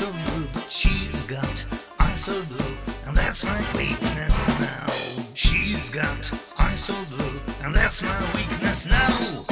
so blue, but she's got eyes so blue, and that's my weakness now. She's got eyes so blue, and that's my weakness now.